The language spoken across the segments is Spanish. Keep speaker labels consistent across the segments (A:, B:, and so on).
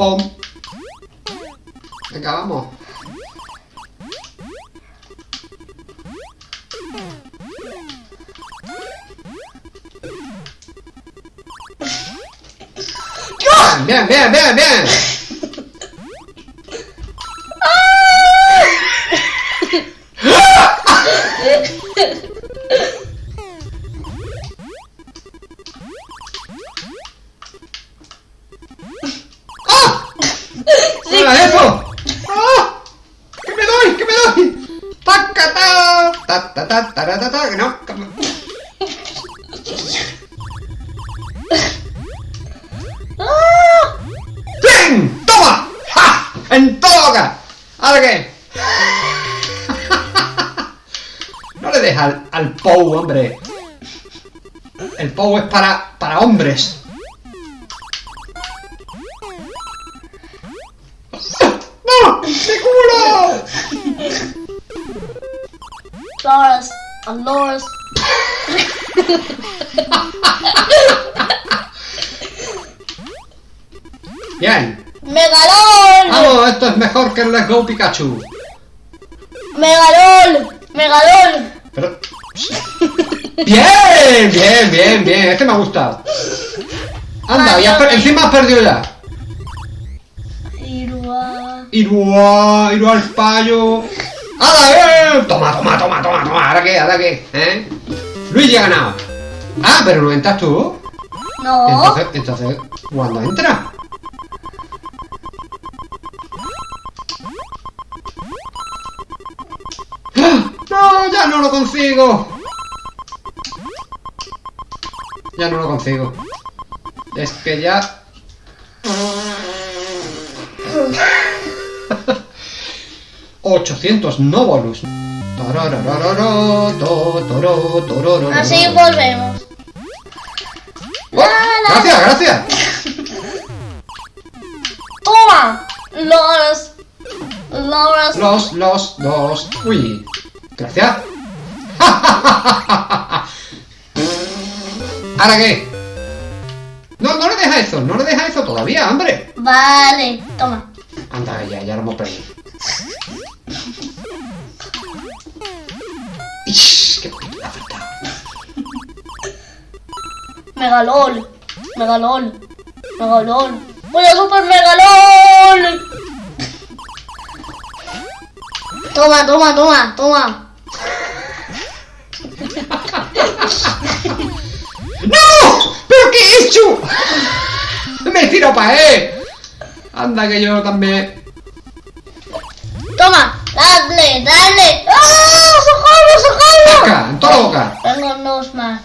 A: pom. Venga, vamos. Bien, bien, bien, bien. ¿Qué era eso? ¡Ah! ¿Qué me doy? ¿Qué me doy? ¡Taca, ta! Ta, ta, ta, ta, ta, que no. que. ¡Bien! ¡Toma! ¡Ja! ¡En toda boca! ¿Ahora qué? No le deja al, al Pou, hombre. El Pou es para, para hombres. ¡No! ¡De culo!
B: Olores.
A: Bien.
B: ¡Megalón!
A: Vamos, esto es mejor que el Let's Go Pikachu.
B: ¡Megalón!
A: Pero... Bien, bien, bien, bien. Este me ha gustado. Anda, y has per- encima has perdido ya.
B: Irua.
A: Irua, al payo. ¡Hala, eh! Toma, toma, toma, toma, toma. ¿Ahora qué? ¿Ahora qué? ¿Eh? Luigi ha ganado. Ah, pero no entras tú.
B: No.
A: Entonces, entonces, ¿cuándo entra? ¡Ah! ¡No! ¡Ya no lo consigo! Ya no lo consigo. Es que ya... ¡800 no bonus! Tararararara, to, toro, torororo.
B: Así volvemos.
A: ¡Oh! ¡Gracias, gracias!
B: ¡Toma! Los. Los.
A: Los, los, los. Uy. Gracias. ¿Ahora qué? No, no le deja eso, no le deja eso todavía, hombre.
B: Vale, toma.
A: Anda, ya, ya lo hemos perdido. Ish, qué poquito ha faltado.
B: Megalón. Megalón. Megalón. ¡Voy a super megalón! Toma, toma, toma, toma.
A: ¡No! ¿Pero qué he hecho? Me tiro para él. Anda que yo también.
B: Toma, dale, dale. ¡Ah! ¡Socorro, socorro!
A: Acá, en toda la boca.
B: Tengo dos más.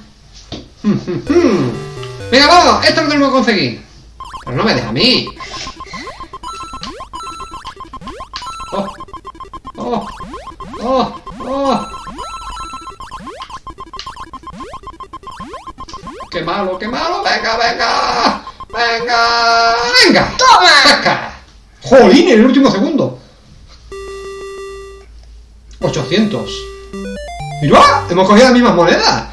A: Venga, vamos, esto lo tenemos que conseguir. Pero no me deja a mí. Oh, oh, oh, oh. Qué malo, qué malo. Venga, venga. Venga, venga.
B: ¡Toma!
A: ¡Saca! ¡Jolín! En el último segundo. 800. ¡Mira! Hemos cogido las mismas monedas.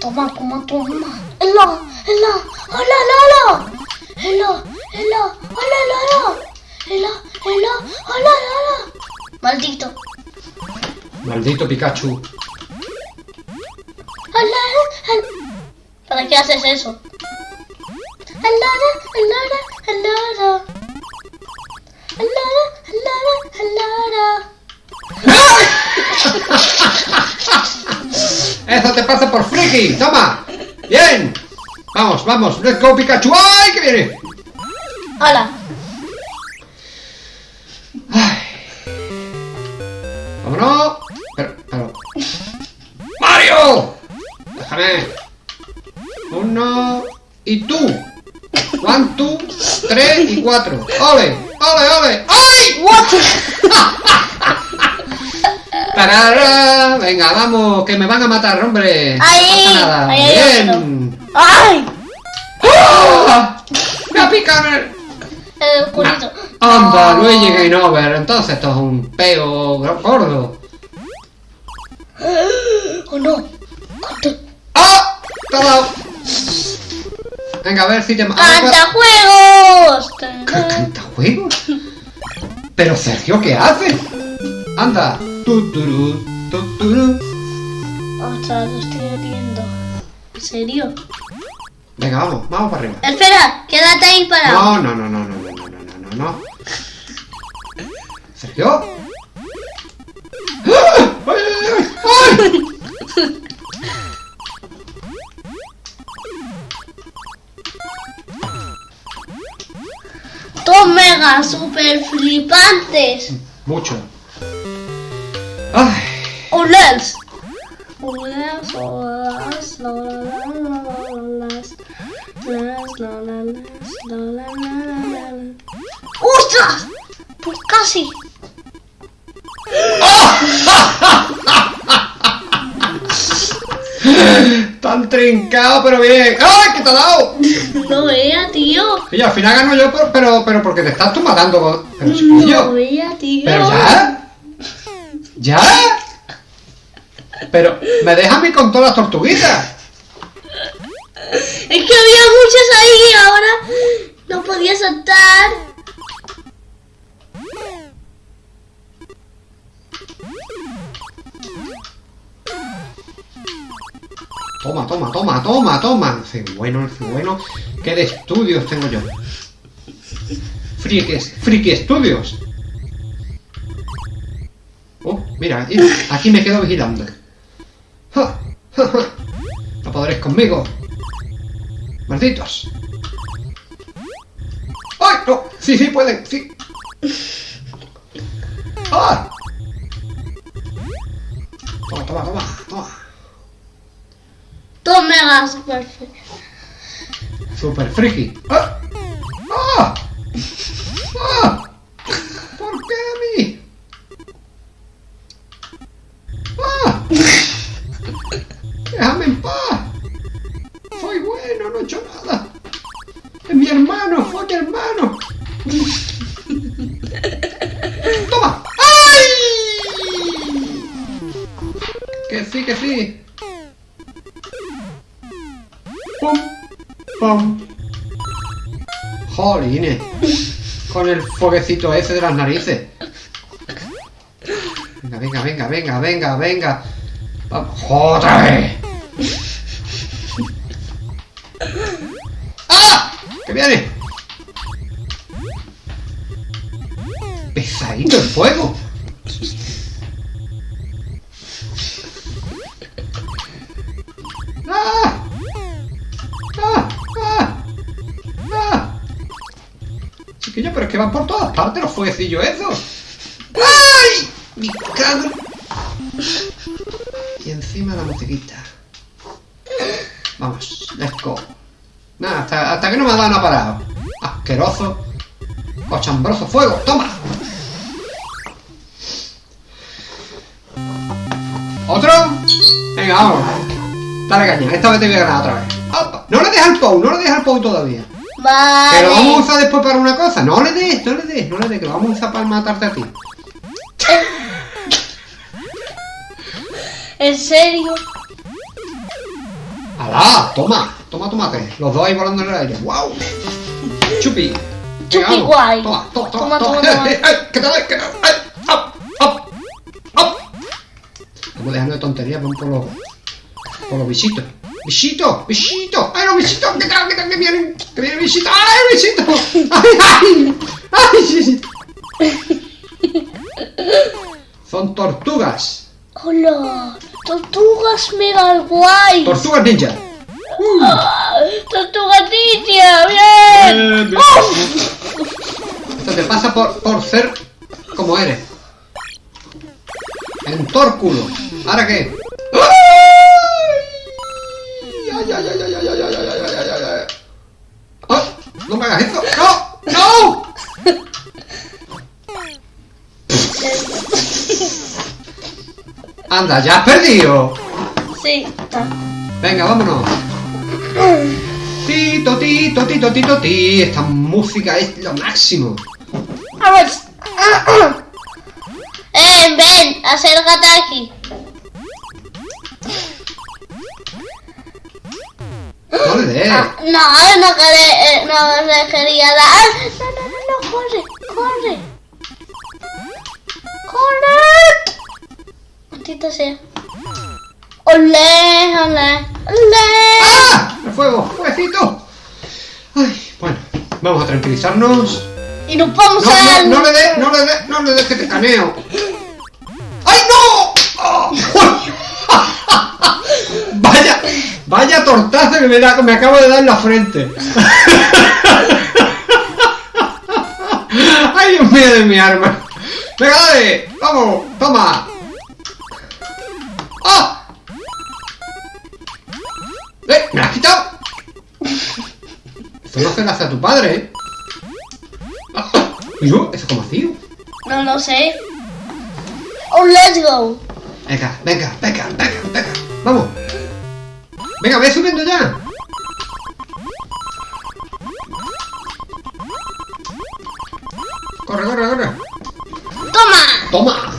B: Toma, toma, toma. ¡Hello! ¡Hello! ¡Hola, Lolo! ¡Hello! ¡Hello! ¡Hola, Lolo! ¡Hello! ¡Hello! ¡Hola, Lolo! Maldito.
A: Maldito Pikachu.
B: ¡Hola! ¿Para qué haces eso? ¡Hello! ¡Hello! ¡Hello!
A: Eso te pasa por friki. Toma. Bien. Vamos, vamos. Let's go Pikachu. ¡Ay, que viene!
B: ¡Hola!
A: Ay. Vámonos. Pero, pero. ¡Mario! Déjame. Uno. Y tú. One, two, tres y cuatro. ¡Ole! ¡Ole, ole! ¡Ay! Tarara. Venga, vamos, que me van a matar, hombre. No
B: Ahí,
A: nada.
B: ahí hay
A: Bien.
B: ¡Ay!
A: ¡Ah! ¡Me ha picado el...
B: El oscurito.
A: Anda,
B: No.
A: Luigi Game Over. Entonces esto es un peo gordo.
B: ¡Oh, no!
A: ¡Ah! ¡Te! Venga, a ver si te... a ver, ¿cuál-
B: ¡Cantajuegos!
A: ¿Ca- ¿Cantajuegos? Pero Sergio, ¿qué haces? Anda. Tuturu, tuturu.
B: Ostras, lo estoy metiendo. ¿En serio?
A: Venga, vamos, vamos para arriba.
B: Espera, quédate ahí parado.
A: No, no, no, no, no, no, no, no, no, no, no. ¿Sergio? ¡Ah! ¡Ay, ay, ay!
B: datos mega super flipantes.
A: Mucho. Ay.
B: Olels. Olels, ¡Ostras! Pues casi.
A: tan trincado, pero bien. ¡Ay, qué te ha dado!
B: No vea, tío.
A: Y al final gano yo, por- pero, pero porque te estás tú matando. con- Pero
B: No
A: chiquillo.
B: vea, tío.
A: Pero ya. ¿Ya? Pero me deja a mí con todas las tortuguitas.
B: Es que había muchas ahí y ahora no podía saltar.
A: Toma, toma, toma, toma, toma. Bueno, el bueno. ¿Qué de estudios tengo yo? Friki, friki estudios. Oh, mira, aquí me quedo vigilando. No podréis conmigo. Malditos. ¡Ay, no! Sí, sí, pueden, sí. ¡Ah! Toma, toma, toma, toma.
B: Dos megas super
A: Super friki. ¡Ah! ¡Ah! ¡Ah! ¿Por qué a mí? ¡Ah! ¡Déjame en paz! Soy bueno, no he hecho nada. Es mi hermano, fue mi hermano. ¡Toma! ¡Ay! Que sí, que sí. Con el foguecito ese de las narices. Venga, venga, venga, venga, venga, venga. Chiquillo, pero es que van por todas partes los fueguecillos esos. ¡Ay! ¡Mi cago! Y encima la musiquita. Vamos, let's go. Nada, hasta, hasta que no me ha dado una parado. Asqueroso. Cochambroso fuego, toma. ¿Otro? Venga, vamos. Dale caña, esta vez te voy a ganar otra vez. Opa. No le dejes al Pou, no le dejes al Pou todavía.
B: Vale.
A: Que lo vamos a usar después para una cosa. No le des, no le des, no le des, que lo vamos a usar para matarte a ti.
B: ¿En serio?
A: ¡Alá! Toma, toma tomate. Los dos ahí volando en el aire. ¡Wow! Chupi.
B: Chupi guay.
A: Toma, toma,
B: Toma,
A: toma,
B: toma.
A: ¡Eh, eh! ¡Que te doy, que te doy! ¡Eh! ¡Up, up, up! Estamos dejando de tonterías, vamos por los, por los bichitos. ¡Bichito! ¡Bichito! ¡Ay, los bichitos! ¡Que tal, que tal, que vienen! ¡Que viene bichito! ¡Ay, bichito! ¡Ay, ay! ¡Ay! Son tortugas.
B: ¡Hola! ¡Tortugas mega guay!
A: Tortugas ninja. Uh.
B: ¡Ah! ¡Tortugas ninja! ¡Bien!
A: Esto te pasa por, por ser como eres. En tórculo. ¿Ahora qué? ¡Ay, ay, ay, ay, ay, ay, ay, ay, ay, ay, ay, ay! ¡Ah! ¡No me hagas eso! ¡No! ¡No! Anda, ya has perdido.
B: Sí, está.
A: Venga, vámonos. Tito, tito, tito, tito, ti. Esta música es lo máximo.
B: Vamos. ¡Eh, ven! A hacer
A: dé.
B: Ah, no, no, quería, eh, no quería dar. No, no, no, no, corre, corre. ¡Corre! Maldita sea. ¡Olé, olé, olé!
A: ¡Ah! ¡El fuego! ¡Fueguecito! Ay, bueno, vamos a tranquilizarnos.
B: Y nos vamos
A: No,
B: a...
A: no, no le dé, no le dé, no le dé que te caneo. ¡Ay, no! ¡Oh! Vaya, tortazo que me, da, me acabo de dar en la frente. ¡Ay, Dios mío de mi arma! ¡Venga, dale! ¡Vamos! ¡Toma! ¡Ah! ¡Eh! ¡Me la has quitado! Eso no hace a tu padre, ¿eh? ¿Y yo? ¿Eso como vacío?
B: No lo sé. Oh, let's go.
A: Venga, venga, venga, venga, venga. Vamos. Venga, ve subiendo ya. Corre, corre, corre.
B: ¡Toma!
A: Toma.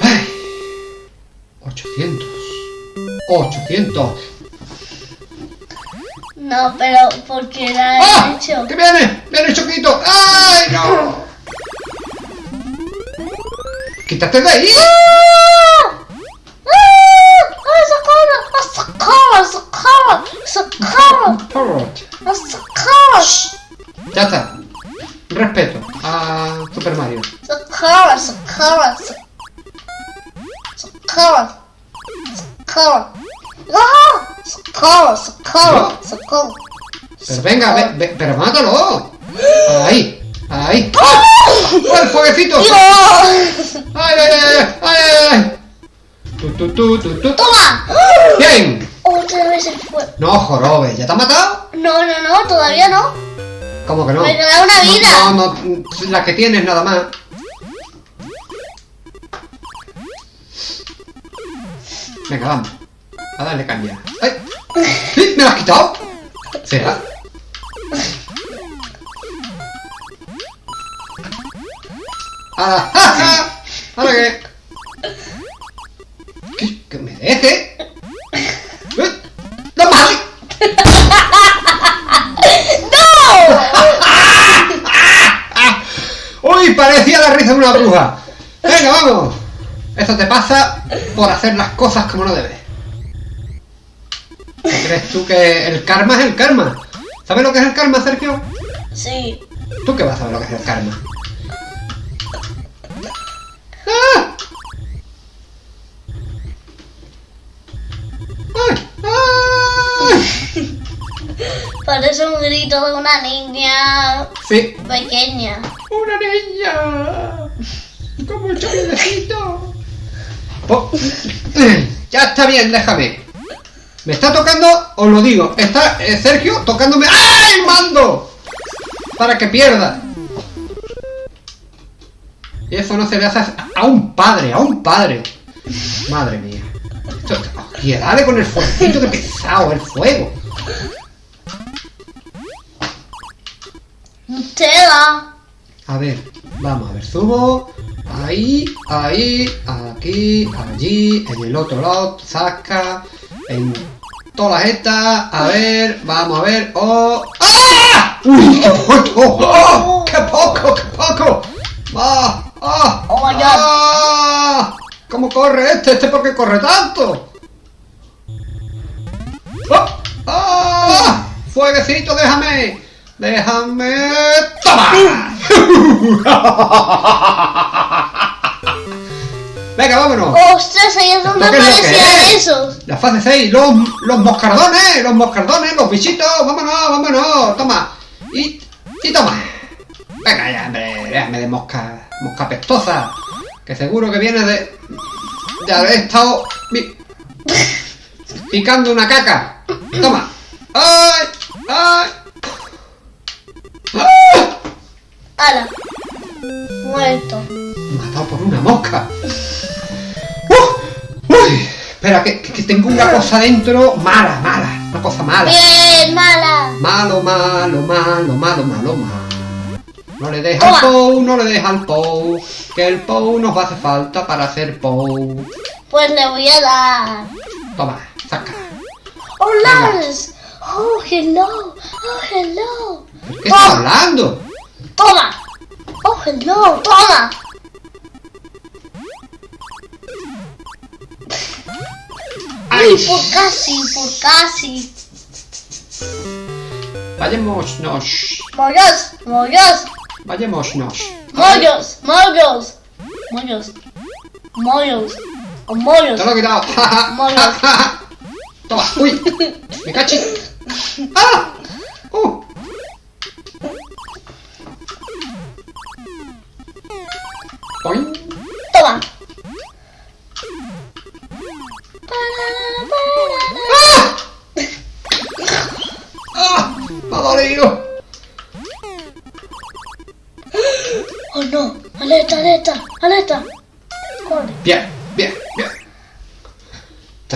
A: Ay. 800. 800.
B: No, pero porque la he
A: ¡Ah!
B: hecho.
A: ¡Que viene! ¡Viene Choquito! ¡Ay, no! ¡Quítate de ahí!
B: ¡Ah! ¡Ah! ¡Ah! ¡Socorro! ¡Ah, socorro! ¡Socorro! ¡Socorro! ¡Ah, socorro!
A: Ya está. Respeto a Super Mario.
B: ¡Socorro! ¡Socorro! ¡Socorro! ¡Socorro! ¡Ah! ¡Socorro! ¡Socorro! ¡Socorro!
A: Pero venga, ve, ve- pero mátalo. Ahí, ahí. ¡Ah! ¡Oh, el fueguecito!
B: ¡Dios!
A: ¡Ay, ay, ay, ay, ay, ay! Tu, tu, tu, tu, tu.
B: ¡Toma!
A: ¡Bien!
B: Otra vez el fuego.
A: No, jorobe, ¿ya te ha matado?
B: No, no, no, todavía no.
A: ¿Cómo que no?
B: Me queda una vida.
A: No, no, no, la que tienes nada más. Venga, vamos. A darle caña. ¡Ay! ¡Sí! ¿Me la has quitado? ¿Será? ¡Ah! ¿Ahora qué? ¿Qué? ¡Que me deje! ¡Eh! ¡No más! ¡Uy! Parecía la risa de una bruja. Venga, vamos. Eso te pasa por hacer las cosas como no debes. ¿Qué ¿Crees tú que el karma es el karma? ¿Sabes lo que es el karma, Sergio?
B: Sí.
A: ¿Tú qué vas a saber lo que es el karma? ¡Ah! ¡Ay! ¡Ay!
B: Parece un grito de una niña
A: Sí,
B: pequeña.
A: ¡Una niña! ¡Como el chocolatecito! Oh, ya está bien, déjame. Me está tocando, os lo digo, está eh, Sergio tocándome ¡Ah, el mando! Para que pierda. Y eso no se le hace a- un padre, a un padre. Madre mía. Esto- Y dale con el fueguito, que pesado el fuego.
B: Tela.
A: A ver, vamos a ver, subo. Ahí, ahí, aquí, allí, en el otro lado, saca, en todas estas. A ver, vamos a ver. ¡Oh! ¡Ah! ¡Uy, qué poco! ¡Oh! ¡Qué poco, qué poco! ¡Ah! ¡Ah!
B: Oh my.
A: ¡Ah! ¿Cómo corre este? ¿Este por qué corre tanto? ¡Ah! ¡Ah! ¡Fueguecito, déjame! ¡Déjame! ¡Toma! Venga, vámonos.
B: ¡Ostras! Ahí es donde
A: ¿Esto qué es lo que
B: aparecían
A: es?
B: esos.
A: La fase 6, los, los moscardones, los moscardones, los bichitos, vámonos, vámonos, toma. Y, y toma. Venga ya, hombre, déjame de mosca, mosca pestosa. Que seguro que viene de, de haber estado pi- picando una caca. Toma. ¡Ay! ¡Ay! ¡Ah!
B: ¡Hala! Muerto.
A: Matado por una mosca. ¡Uh! ¡Uy! Espera, que, que tengo una cosa dentro mala, mala. Una cosa mala.
B: ¡Bien, mala!
A: Malo, malo, malo, malo, malo, malo. No le deja al Pou, no le deja al Pou. Que el Pou nos hace falta para hacer Pou.
B: Pues le voy a dar.
A: Toma, saca.
B: Oh, Lars. Oh, hello. Oh, hello.
A: ¿Qué estás hablando?
B: Toma. Oh, hello. Toma.
A: ¡Ay!
B: Por casi, por casi.
A: Vayámonos,
B: Mollos, mollos,
A: vayámonos.
B: mollos, mollos. Mollos. Mollos. Mollos.
A: Te lo he quitado.
B: Mollos.
A: Toma, uy, me cachi. ¡Ah! ¡Uh! Boing.
B: Toma.
A: ¡Ah! ¡Ah! ¡Me ha dolido!
B: Oh no, alerta, alerta, alerta. Corre.
A: Bien, bien.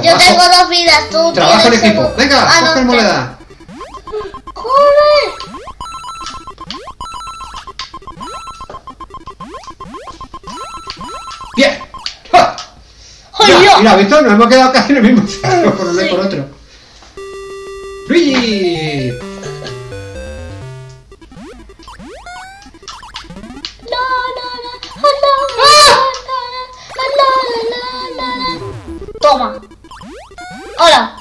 B: Yo tengo dos vidas, tú
A: Trabajo en equipo. Venga,
B: ah,
A: coge
B: no,
A: moneda.
B: ¡Corre!
A: ¡Bien! ¡Ja!
B: Dios!
A: mira, ¿visto? Nos hemos quedado casi en el mismo cerro por uno
B: sí.
A: y por otro. ¡Luigi!
B: Toma. Hola.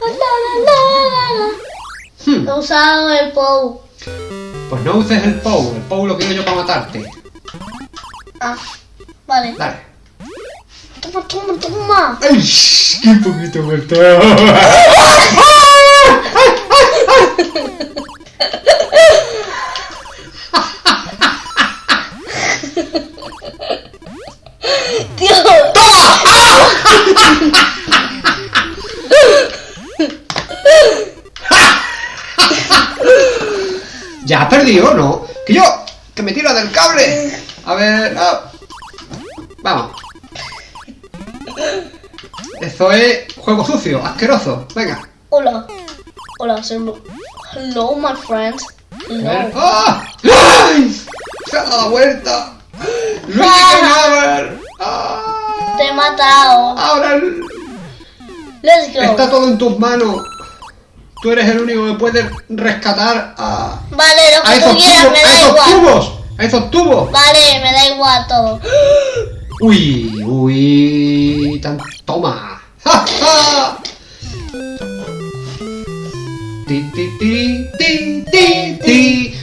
B: La, la, la, la, la.
A: Hmm,
B: He usado el POW.
A: Pues no uses el POW. El POW lo quiero yo para matarte.
B: Ah, vale.
A: Dale.
B: Toma, toma, toma.
A: ¡Ay! ¡Qué poquito vuelto!
B: Tío.
A: Ya has perdido, ¿no? Que yo, que me tiro del cable. A ver, ah. vamos. Eso es juego sucio, asqueroso. Venga.
B: Hola. Hola, soy... Hello, my friend.
A: A.
B: Hello.
A: ¡Ah! ¡Ay! Se ha dado la vuelta. Luigi Canaver. ¡Ah!
B: Te he matado.
A: Ahora
B: Let's go.
A: está todo en tus manos. Tú eres el único que puede rescatar a,
B: Vale, lo
A: a
B: que tú
A: esos
B: quieras,
A: tubos.
B: me
A: A
B: da
A: esos
B: igual.
A: tubos. A esos tubos.
B: Vale, me da igual todo.
A: Uy, uy, tan toma. ¡Ja, ja! Ti, ti, ti, ti, ti, ti.